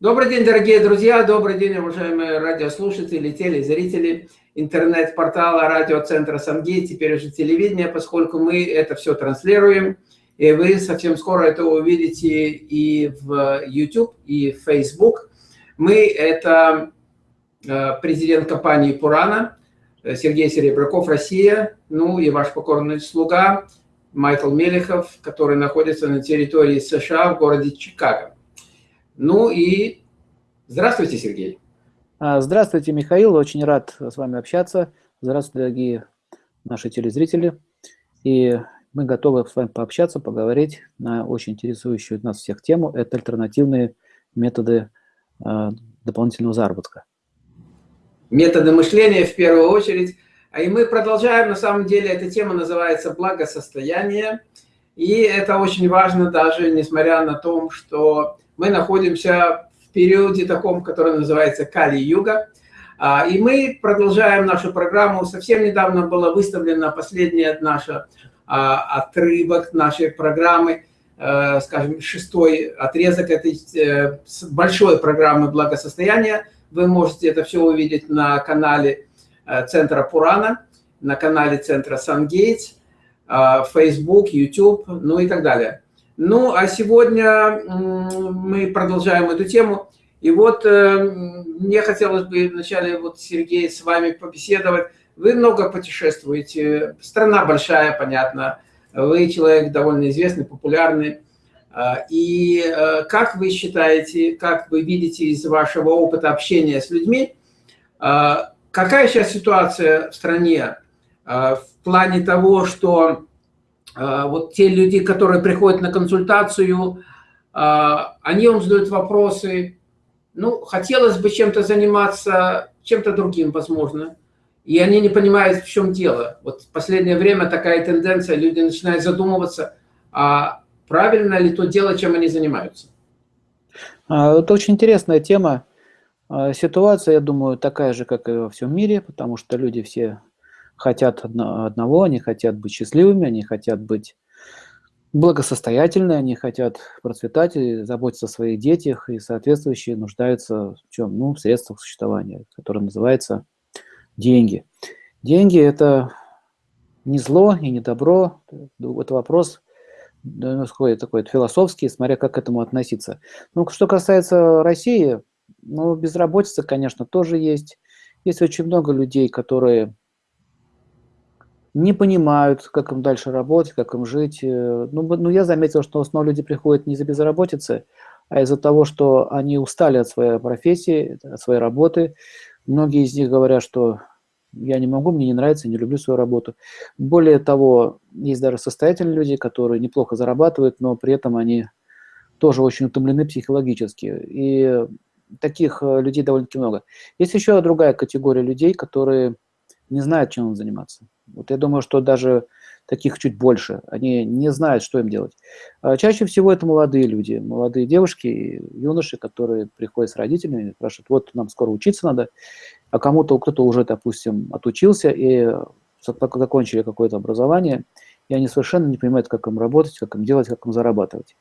Добрый день, дорогие друзья, добрый день, уважаемые радиослушатели, телезрители интернет-портала радиоцентра Сангей, теперь уже телевидение, поскольку мы это все транслируем, и вы совсем скоро это увидите и в YouTube, и в Facebook. Мы – это э, президент компании «Пурана», Сергей Серебряков, Россия, ну и ваш покорный слуга Майкл Мелехов, который находится на территории США в городе Чикаго. Ну и здравствуйте, Сергей. А, здравствуйте, Михаил. Очень рад с вами общаться. Здравствуйте, дорогие наши телезрители. И мы готовы с вами пообщаться, поговорить на очень интересующую нас всех тему. Это альтернативные методы а, дополнительного заработка. Методы мышления в первую очередь. А и мы продолжаем, на самом деле, эта тема называется благосостояние. И это очень важно даже, несмотря на то, что мы находимся в периоде таком, который называется Кали-Юга. А, и мы продолжаем нашу программу. Совсем недавно была выставлена последняя наша а, отрывок нашей программы, э, скажем, шестой отрезок этой э, большой программы благосостояния. Вы можете это все увидеть на канале э, Центра Пурана, на канале Центра Сангейтс, Facebook, YouTube, ну и так далее. Ну, а сегодня мы продолжаем эту тему. И вот э, мне хотелось бы вначале, вот, Сергей, с вами побеседовать. Вы много путешествуете, страна большая, понятно. Вы человек довольно известный, популярный. А, и э, как вы считаете, как вы видите из вашего опыта общения с людьми, а, какая сейчас ситуация в стране а, в плане того, что а, вот те люди, которые приходят на консультацию, а, они вам задают вопросы, ну, хотелось бы чем-то заниматься, чем-то другим, возможно, и они не понимают, в чем дело. Вот в последнее время такая тенденция, люди начинают задумываться, а правильно ли то дело, чем они занимаются. А, это очень интересная тема. Ситуация, я думаю, такая же, как и во всем мире, потому что люди все хотят одного, они хотят быть счастливыми, они хотят быть благосостоятельные, они хотят процветать и заботиться о своих детях, и соответствующие нуждаются в чем? Ну, в средствах существования, которое называется деньги. Деньги – это не зло и не добро, это вопрос такой, такой философский, смотря как к этому относиться. Ну, что касается России, ну, безработица, конечно, тоже есть. Есть очень много людей, которые не понимают, как им дальше работать, как им жить. Э, ну, ну я заметил, что в основном люди приходят не из-за безработицы, а из-за того, что они устали от своей профессии, от своей работы. Многие из них говорят, что я не могу, мне не нравится, не люблю свою работу. Более того, есть даже состоятельные люди, которые неплохо зарабатывают, но при этом они тоже очень утомлены психологически. И таких э, людей довольно-таки много. Есть еще другая категория людей, которые не знают, чем заниматься. Вот я думаю, что даже таких чуть больше. Они не знают, что им делать. А чаще всего это молодые люди, молодые девушки, юноши, которые приходят с родителями спрашивают, вот нам скоро учиться надо, а кому-то, кто-то уже, допустим, отучился и закончили какое-то образование, и они совершенно не понимают, как им работать, как им делать, как им зарабатывать.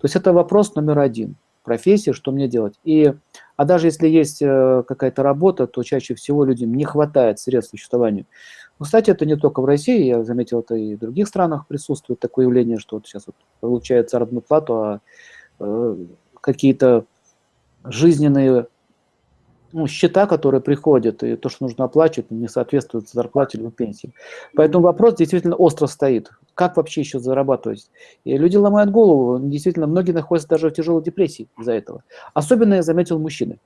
То есть это вопрос номер один. Профессия, что мне делать. И, а даже если есть э, какая-то работа, то чаще всего людям не хватает средств к существованию. Но, кстати, это не только в России, я заметил, это и в других странах присутствует такое явление, что вот сейчас вот получают заработную плату, а э, какие-то жизненные ну, счета, которые приходят, и то, что нужно оплачивать, не соответствует зарплате или пенсии. Поэтому вопрос действительно остро стоит. Как вообще еще зарабатывать? И люди ломают голову. Действительно, многие находятся даже в тяжелой депрессии из-за этого. Особенно я заметил мужчины.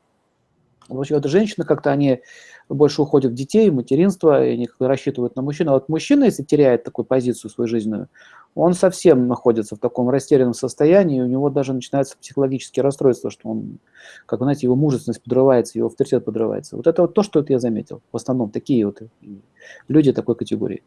Вот женщины как-то они больше уходят в детей, в материнство, и они рассчитывают на мужчину. А вот мужчина, если теряет такую позицию свою жизненную, он совсем находится в таком растерянном состоянии, и у него даже начинается психологические расстройства, что он, как вы знаете, его мужественность подрывается, его авторитет подрывается. Вот это вот то, что я заметил. В основном такие вот люди такой категории.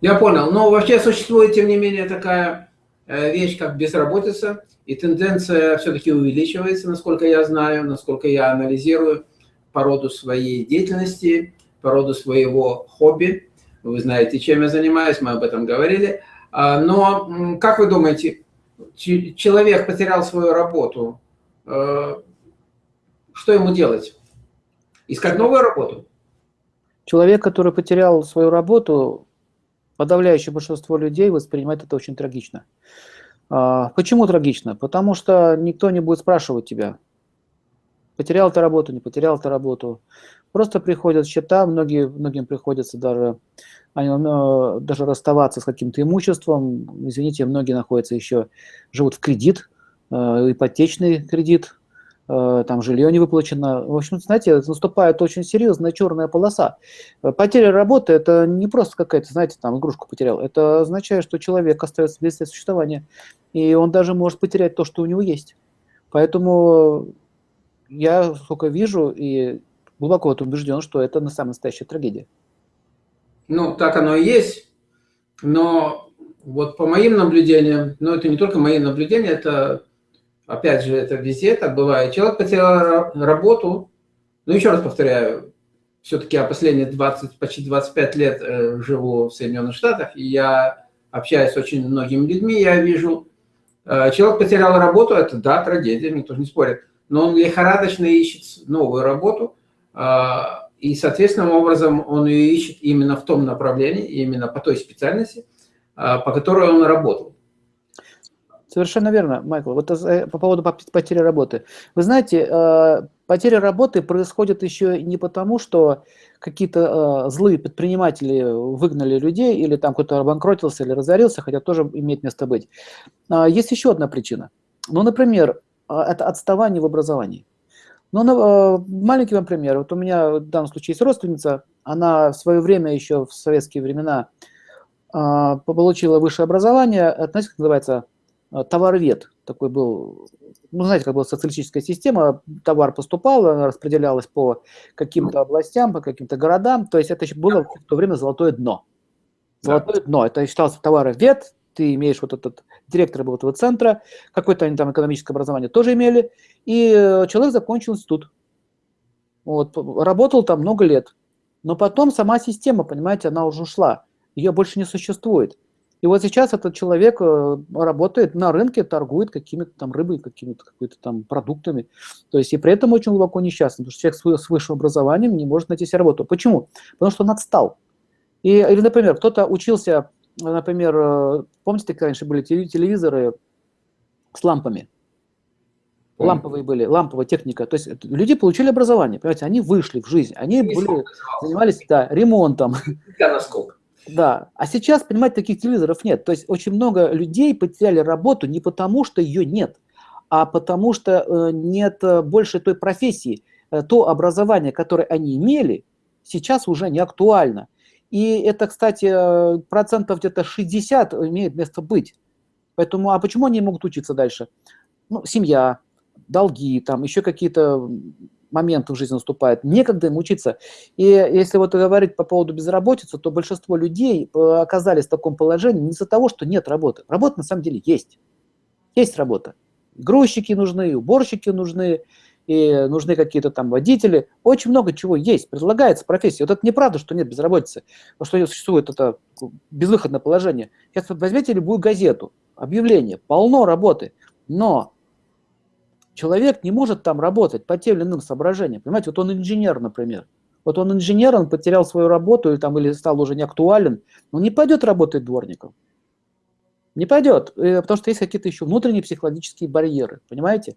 Я понял. Но вообще существует, тем не менее, такая вещь, как безработица, и тенденция все-таки увеличивается, насколько я знаю, насколько я анализирую по роду своей деятельности, по роду своего хобби. Вы знаете, чем я занимаюсь, мы об этом говорили. А, но как вы думаете, человек потерял свою работу, что ему делать? Искать новую работу? Человек, который потерял свою работу, подавляющее большинство людей воспринимает это очень трагично. А, почему трагично? Потому что никто не будет спрашивать тебя, потерял ты работу, не потерял ты работу. Просто приходят счета, многие, многим приходится даже, э, даже расставаться с каким-то имуществом. Извините, многие находятся еще, живут в кредит, э, ипотечный кредит, там жилье не выплачено. В общем, знаете, наступает очень серьезная черная полоса. Э, потеря работы – это не просто какая-то, знаете, там игрушку потерял. Это означает, что человек остается без существования, и он даже может потерять то, что у него есть. Поэтому я сколько вижу и глубоко вот убежден, что это на самая настоящая трагедия. Ну, так оно и есть. Но вот по моим наблюдениям, но это не только мои наблюдения, это Опять же, это везде так бывает. Человек потерял работу. Ну, еще раз повторяю, все-таки я последние 20, почти 25 лет э, живу в Соединенных Штатах, и я общаюсь с очень многими людьми, я вижу, э, человек потерял работу, это да, трагедия, никто не спорит, но он лихорадочно ищет новую работу, э, и, соответственным образом, он ее ищет именно в том направлении, именно по той специальности, э, по которой он работал. Совершенно верно, Майкл. Вот э, по поводу потери работы. Вы знаете, э, потеря работы происходит еще не потому, что какие-то э, злые предприниматели выгнали людей, или там кто-то обанкротился или разорился, хотя тоже имеет место быть. А, есть еще одна причина. Ну, например, это отставание в образовании. Ну, маленький вам пример. Вот у меня в данном случае есть родственница, она в свое время, еще в советские времена, получила высшее образование, как называется, Э, товаровед такой был, ну, знаете, как была социалистическая система, товар поступал, она распределялась по каким-то областям, по каким-то городам, то есть это еще было в то время золотое дно. Золотое да. дно, это считался товаровед, ты имеешь вот этот директор был этого центра, какое-то они там экономическое образование тоже имели, и э, человек закончил институт. Вот, работал там много лет. Но потом сама система, понимаете, она уже ушла, ее больше не существует. И вот сейчас этот человек э, работает на рынке, торгует какими-то там рыбой, какими-то какими там продуктами. То есть и при этом очень глубоко несчастный, потому что человек с высшим образованием не может найти себе работу. Почему? Потому что он отстал. И, или, например, кто-то учился, например, э, помните, как раньше были телевизоры с лампами? Ламповые были, ламповая техника. То есть люди получили образование, понимаете, они вышли в жизнь, они были, занимались да, ремонтом. Насколько? Да, а сейчас, понимаете, таких телевизоров нет. То есть очень много людей потеряли работу не потому, что ее нет, а потому что э, нет э, больше той профессии. Э, то образование, которое они имели, сейчас уже не актуально. И это, кстати, процентов где-то 60 имеет место быть. Поэтому, а почему они могут учиться дальше? Ну, семья, долги, там еще какие-то момент в жизни наступает, некогда им учиться. И если вот говорить по поводу безработицы, то большинство людей э, оказались в таком положении не из-за того, что нет работы. Работа на самом деле есть. Есть работа. Грузчики нужны, уборщики нужны, и нужны какие-то там водители. Очень много чего есть, предлагается профессия. Вот это неправда, что нет безработицы, что существует это безвыходное положение. Сейчас возьмите любую газету, объявление, полно работы, но человек не может там работать по тем или иным соображениям. Понимаете, вот он инженер, например. Вот он инженер, он потерял свою работу или, там, или стал уже не актуален, он не пойдет работать дворником. Не пойдет, э, потому что есть какие-то еще внутренние психологические барьеры, понимаете?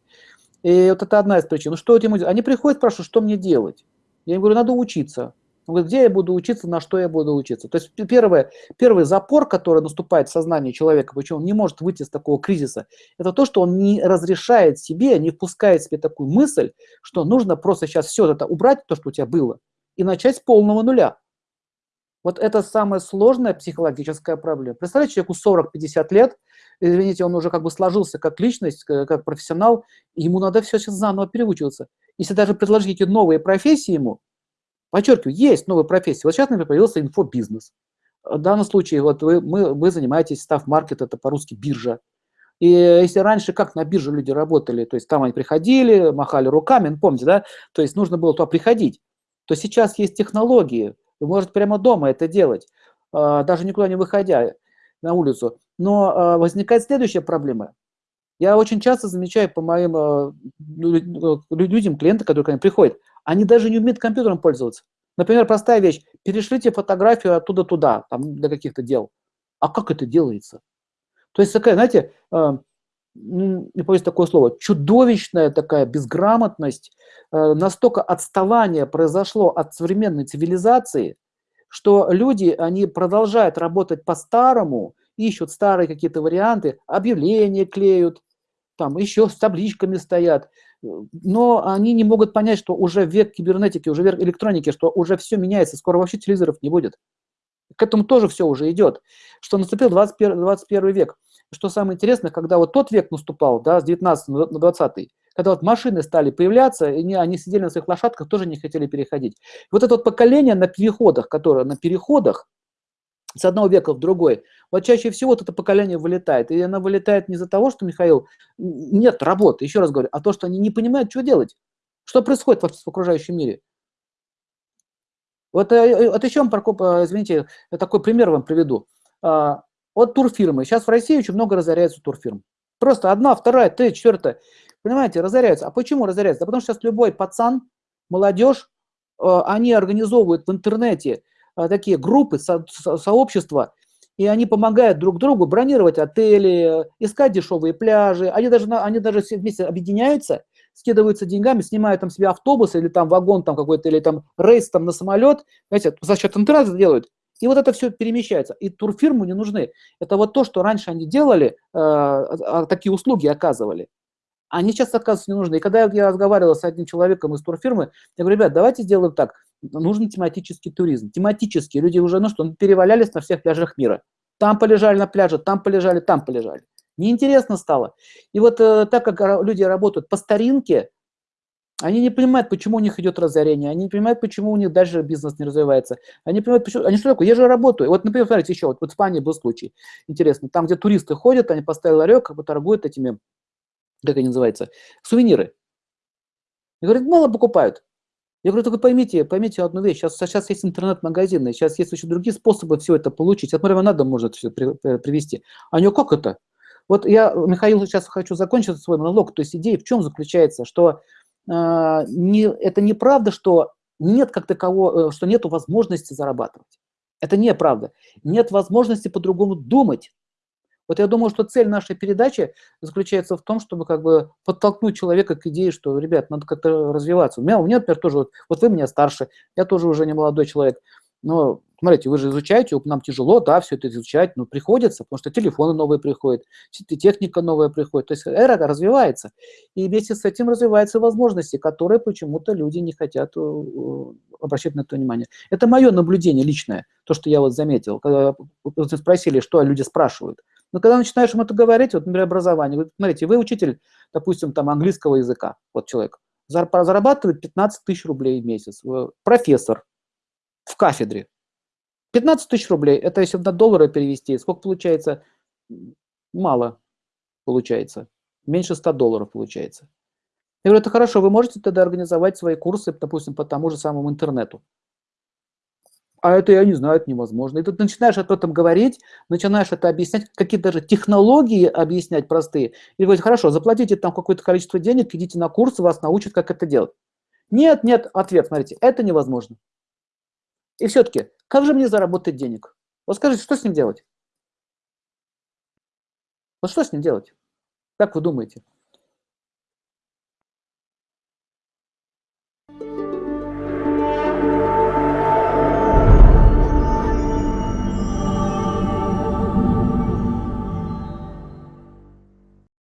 И вот это одна из причин. Ну что ему делать? Они приходят, спрашивают, что мне делать? Я им говорю, надо учиться. Говорит, где я буду учиться, на что я буду учиться. То есть первое, первый запор, который наступает в сознании человека, почему он не может выйти из такого кризиса, это то, что он не разрешает себе, не впускает себе такую мысль, что нужно просто сейчас все это убрать, то, что у тебя было, и начать с полного нуля. Вот это самая сложная психологическая проблема. Представляете, человеку 40-50 лет, извините, он уже как бы сложился как личность, как профессионал, ему надо все сейчас заново переучиваться. Если даже предложить эти новые профессии ему, Подчеркиваю, есть новые профессии. Вот сейчас, например, появился инфобизнес. В данном случае вот вы, мы, вы занимаетесь став-маркет, это по-русски биржа. И если раньше как на бирже люди работали, то есть там они приходили, махали руками, ну, помните, да, то есть нужно было туда приходить, то сейчас есть технологии, вы можете прямо дома это делать, а, даже никуда не выходя на улицу. Но возникает следующая проблема. Я очень часто замечаю по моим э, людям, клиентам, которые ко мне приходят, они даже не умеют компьютером пользоваться. Например, простая вещь. Перешлите фотографию оттуда туда, там, для каких-то дел. А как это делается? То есть такая, знаете, э, не боюсь такое слово, чудовищная такая безграмотность, э, настолько отставание произошло от современной цивилизации, что люди, они продолжают работать по-старому, ищут старые какие-то варианты, объявления клеют, там еще с табличками стоят, но они не могут понять, что уже век кибернетики, уже век электроники, что уже все меняется, скоро вообще телевизоров не будет. К этому тоже все уже идет, что наступил 21, 21 век. Что самое интересное, когда вот тот век наступал, да, с 19 на 20, когда вот машины стали появляться, и они, они сидели на своих лошадках, тоже не хотели переходить. Вот это вот поколение на переходах, которое на переходах, с одного века в другой, вот чаще всего вот это поколение вылетает. И оно вылетает не из-за того, что, Михаил, нет работы, еще раз говорю, а то, что они не понимают, что делать. Что происходит в окружающем мире. Вот, э, вот еще, извините, такой пример вам приведу. А, вот турфирмы. Сейчас в России очень много разоряется турфирм. Просто одна, вторая, третья, четвертая. Понимаете, разоряются. А почему разоряются? Да потому что сейчас любой пацан, молодежь, э, они организовывают в интернете э, такие группы, со, со, сообщества, и они помогают друг другу бронировать отели, искать дешевые пляжи. Они даже, они даже вместе объединяются, скидываются деньгами, снимают там себе автобус или там вагон там какой-то, или там рейс там на самолет. Знаете, за счет интернета делают. И вот это все перемещается. И турфирмы не нужны. Это вот то, что раньше они делали, э, а, такие услуги оказывали. Они сейчас, оказывается, не нужны. И когда я разговаривал с одним человеком из турфирмы, я говорю, ребят, давайте сделаем так. Нужен тематический туризм. Тематический. Люди уже, ну что, перевалялись на всех пляжах мира. Там полежали на пляже, там полежали, там полежали. Неинтересно стало. И вот э, так как люди работают по старинке, они не понимают, почему у них идет разорение, они не понимают, почему у них дальше бизнес не развивается. Они понимают, почему... Они что такое? Я же работаю. Вот, например, смотрите, еще, вот в Испании был случай интересно. Там, где туристы ходят, они поставили ларек, как бы торгуют этими, как они называются, сувениры. И говорят, мало покупают. Я говорю, только поймите, поймите одну вещь. Сейчас, сейчас есть интернет-магазины, сейчас есть еще другие способы все это получить. От Марьяна надо может все при, при, привести. А него как это? Вот я, Михаил, сейчас хочу закончить свой монолог. То есть идея в чем заключается, что а, не, это неправда, что нет как такового, э, что нет возможности зарабатывать. Это неправда. Нет возможности по-другому думать. Вот я думаю, что цель нашей передачи заключается в том, чтобы как бы подтолкнуть человека к идее, что, ребят, надо как-то развиваться. У меня, у меня, например, тоже, вот, вот вы меня старше, я тоже уже не молодой человек, но смотрите, вы же изучаете, нам тяжело, да, все это изучать, но приходится, потому что телефоны новые приходят, техника новая приходит, то есть эра развивается, и вместе с этим развиваются возможности, которые почему-то люди не хотят э, обращать на это внимание. Это мое наблюдение личное, то, что я вот заметил, когда спросили, что люди спрашивают. Но когда начинаешь им это говорить, вот, например, образование, вы, смотрите, вы учитель, допустим, там английского языка, вот человек, зарабатывает 15 тысяч рублей в месяц, профессор в кафедре, 15 тысяч рублей, это если на доллары перевести, сколько получается? Мало получается. Меньше 100 долларов получается. Я говорю, это хорошо, вы можете тогда организовать свои курсы, допустим, по тому же самому интернету. А это я не знаю, это невозможно. И тут начинаешь об этом говорить, начинаешь это объяснять, какие даже технологии объяснять простые. И говорить, хорошо, заплатите там какое-то количество денег, идите на курсы, вас научат, как это делать. Нет, нет, ответ, смотрите, это невозможно. И все-таки, как же мне заработать денег? Вот скажите, что с ним делать? Вот что с ним делать? Как вы думаете?